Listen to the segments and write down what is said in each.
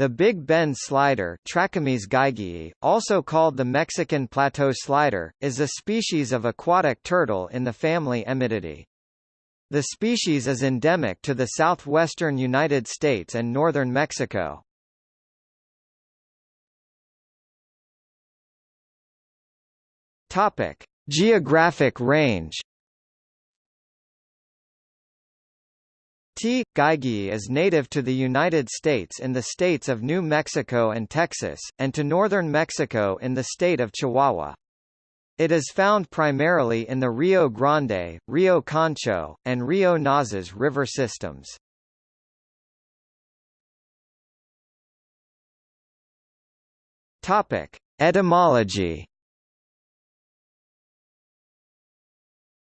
The Big Bend slider also called the Mexican plateau slider, is a species of aquatic turtle in the family Emydidae. The species is endemic to the southwestern United States and northern Mexico. Topic: Geographic range T. gaigeae is native to the United States in the states of New Mexico and Texas, and to northern Mexico in the state of Chihuahua. It is found primarily in the Rio Grande, Rio Concho, and Rio Nazas river systems. Etymology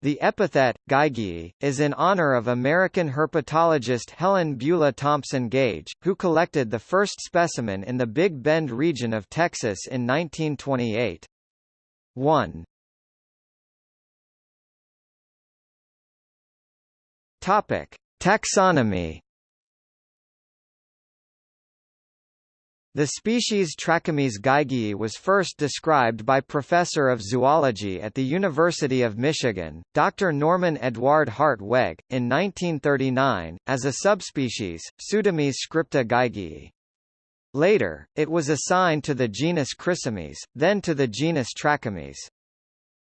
The epithet, gaigeae, is in honor of American herpetologist Helen Beulah Thompson Gaige, who collected the first specimen in the Big Bend region of Texas in 1928. 1. Topic. Taxonomy The species Trachemys gaigeae was first described by Professor of Zoology at the University of Michigan, Dr. Norman Edward Hartweg, in 1939, as a subspecies, Pseudemys scripta gaigeae. Later, it was assigned to the genus Chrysemys, then to the genus Trachemys.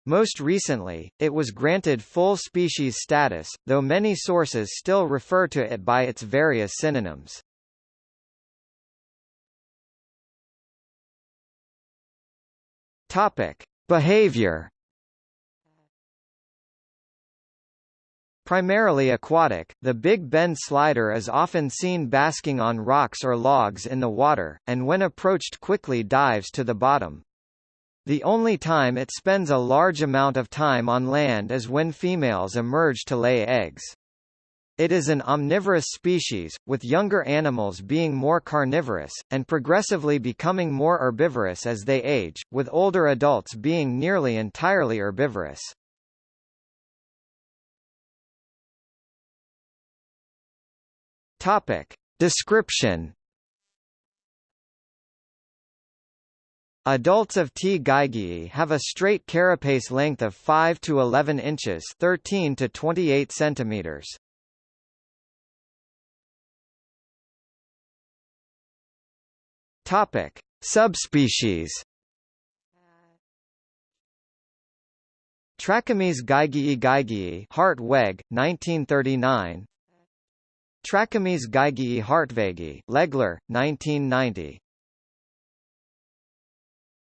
Most recently, it was granted full species status, though many sources still refer to it by its various synonyms. Topic: Behavior. Primarily aquatic, the Big Bend slider is often seen basking on rocks or logs in the water, and when approached quickly dives to the bottom. The only time it spends a large amount of time on land is when females emerge to lay eggs. It is an omnivorous species, with younger animals being more carnivorous, and progressively becoming more herbivorous as they age, with older adults being nearly entirely herbivorous. Topic. Description Adults of T. gaigeae have a straight carapace length of 5 to 11 inches 13 to 28 centimeters. Topic: Subspecies. Trachemys gaigeae gaigeae Hart Wegg, 1939. Trachemys gaigeae hartwegi Legler, 1990.